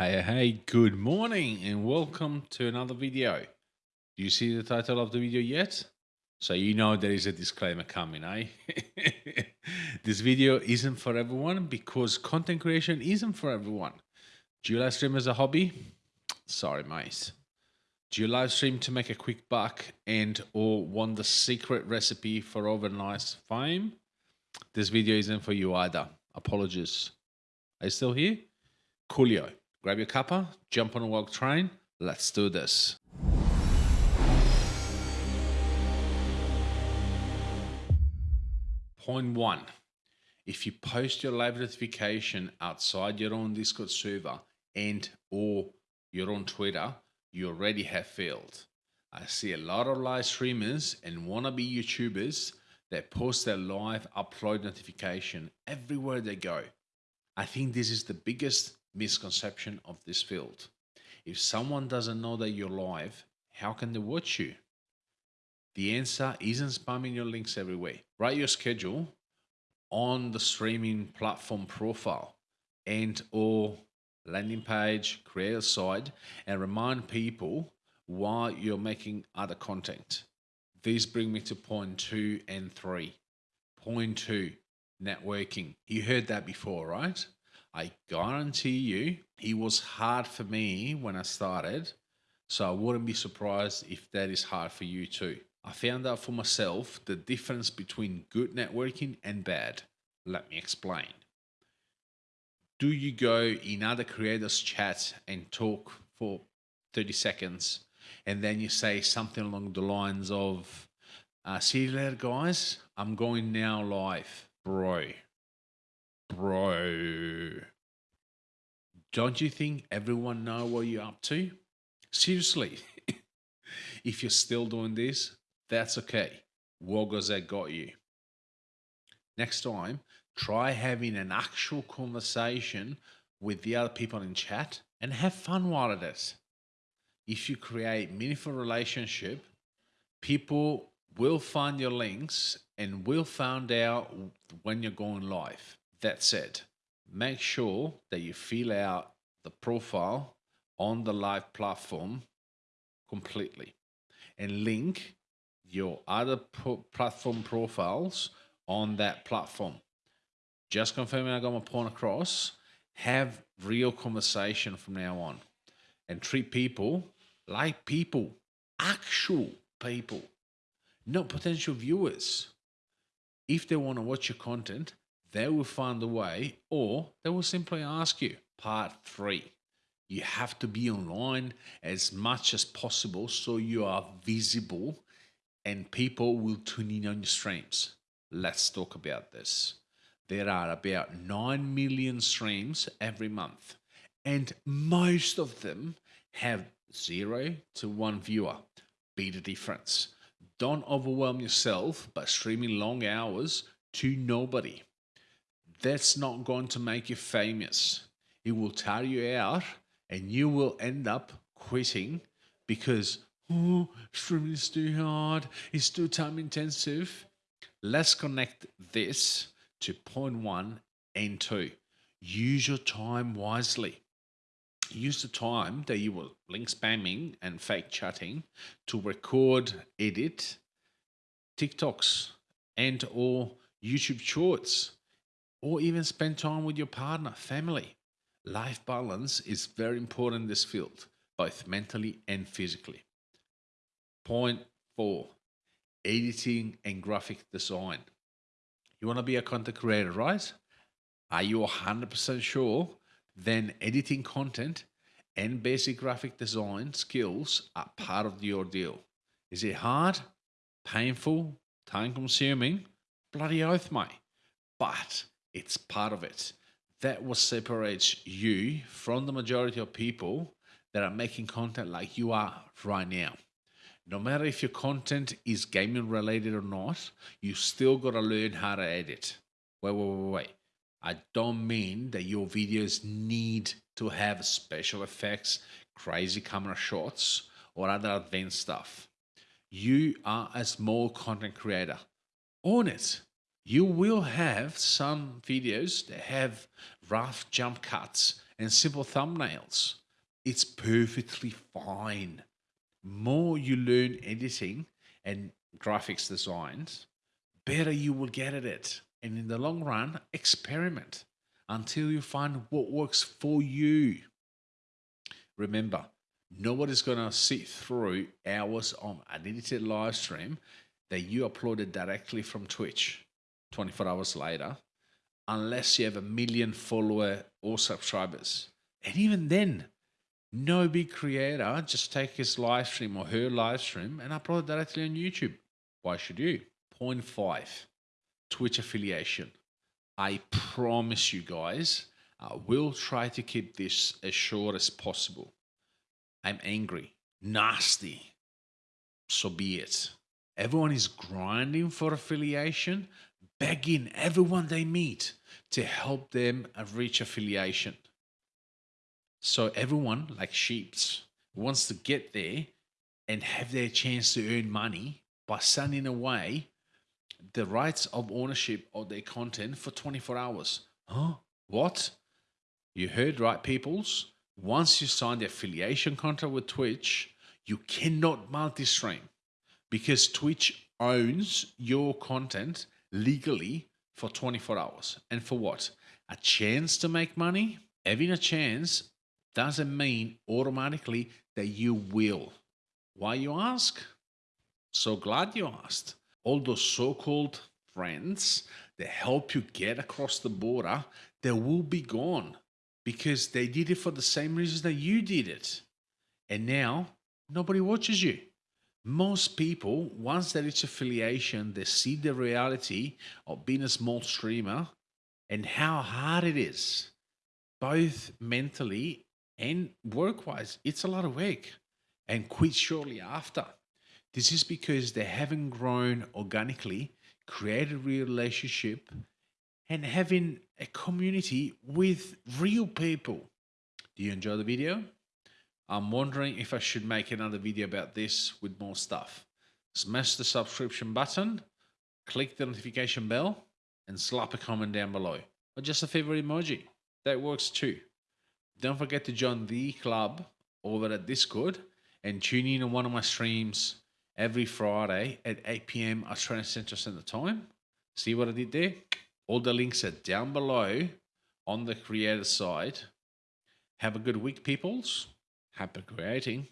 Hey, hey, good morning and welcome to another video. Do you see the title of the video yet? So you know there is a disclaimer coming, eh? this video isn't for everyone because content creation isn't for everyone. Do you live stream as a hobby? Sorry, mate. Do you live stream to make a quick buck and or want the secret recipe for overnight fame? This video isn't for you either. Apologies. Are you still here? Coolio. Grab your cuppa, jump on a walk train. Let's do this. Point one. If you post your live notification outside your own Discord server and or your own Twitter, you already have failed. I see a lot of live streamers and wannabe YouTubers that post their live upload notification everywhere they go. I think this is the biggest misconception of this field. If someone doesn't know that you're live, how can they watch you? The answer isn't spamming your links everywhere. Write your schedule on the streaming platform profile and or landing page, create a site and remind people while you're making other content. These bring me to point two and three. Point two, networking. You heard that before, right? I guarantee you it was hard for me when I started. So I wouldn't be surprised if that is hard for you too. I found out for myself the difference between good networking and bad. Let me explain. Do you go in other creators' chat and talk for 30 seconds and then you say something along the lines of, uh, see you later, guys. I'm going now live. Bro, Bro. Don't you think everyone know what you're up to? Seriously. if you're still doing this, that's okay. Wogozet got you. Next time, try having an actual conversation with the other people in chat and have fun while it is. If you create meaningful relationship, people will find your links and will find out when you're going live. That's said, make sure that you fill out the profile on the live platform completely and link your other pro platform profiles on that platform. Just confirming I got my point across. Have real conversation from now on and treat people like people, actual people, not potential viewers. If they want to watch your content, they will find a way or they will simply ask you. Part three, you have to be online as much as possible so you are visible and people will tune in on your streams. Let's talk about this. There are about 9 million streams every month, and most of them have zero to one viewer. Be the difference. Don't overwhelm yourself by streaming long hours to nobody that's not going to make you famous. It will tire you out and you will end up quitting because, oh, streaming is too hard, it's too time intensive. Let's connect this to point one and two. Use your time wisely. Use the time that you were link spamming and fake chatting to record, edit TikToks and or YouTube shorts or even spend time with your partner, family. Life balance is very important in this field, both mentally and physically. Point four, editing and graphic design. You want to be a content creator, right? Are you 100% sure? Then editing content and basic graphic design skills are part of the ordeal. Is it hard, painful, time consuming? Bloody oath, mate. But it's part of it. That what separates you from the majority of people that are making content like you are right now. No matter if your content is gaming related or not, you still got to learn how to edit. Wait, wait, wait, wait. I don't mean that your videos need to have special effects, crazy camera shots, or other advanced stuff. You are a small content creator. Own it you will have some videos that have rough jump cuts and simple thumbnails. It's perfectly fine. More you learn editing and graphics designs, better you will get at it. And in the long run, experiment until you find what works for you. Remember, nobody's going to sit through hours of an edited live stream that you uploaded directly from Twitch 24 hours later unless you have a million follower or subscribers. And even then, no big creator just take his live stream or her live stream and upload directly on YouTube. Why should you? Point five, Twitch affiliation. I promise you guys, I will try to keep this as short as possible. I'm angry, nasty. So be it. Everyone is grinding for affiliation, begging everyone they meet to help them reach affiliation. So everyone, like sheeps, wants to get there and have their chance to earn money by sending away the rights of ownership of their content for 24 hours. Huh? What? You heard right, peoples. Once you sign the affiliation contract with Twitch, you cannot multi-stream because Twitch owns your content legally for 24 hours. And for what? A chance to make money? Having a chance doesn't mean automatically that you will. Why you ask? So glad you asked. All those so-called friends that help you get across the border, they will be gone because they did it for the same reasons that you did it. And now nobody watches you. Most people, once they reach affiliation, they see the reality of being a small streamer and how hard it is, both mentally and work wise. It's a lot of work and quit shortly after. This is because they haven't grown organically, created a real relationship, and having a community with real people. Do you enjoy the video? I'm wondering if I should make another video about this with more stuff. Smash the subscription button, click the notification bell, and slap a comment down below. Or just a favorite emoji. That works too. Don't forget to join the club over at Discord and tune in on one of my streams every Friday at 8 p.m. Australian Central Standard Time. See what I did there? All the links are down below on the creator side. Have a good week, peoples. Happy creating.